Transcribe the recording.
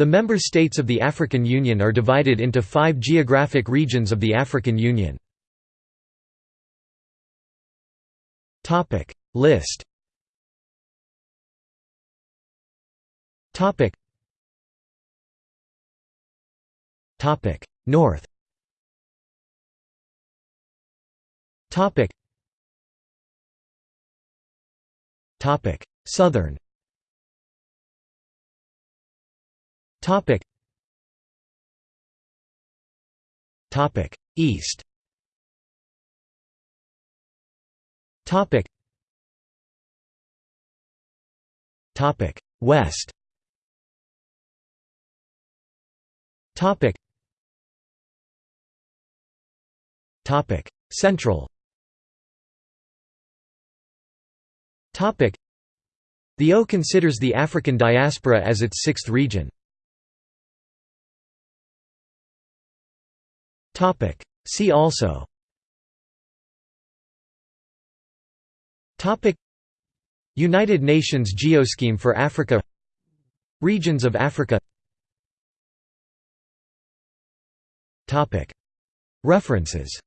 The member states of the African Union are divided into five geographic regions of the African Union. List. North. Southern Topic. Topic. East. Topic. Topic. West. Topic. Topic. Central. Topic. The O considers the African diaspora as its sixth region. See also. United Nations Geoscheme for Africa. Regions of Africa. References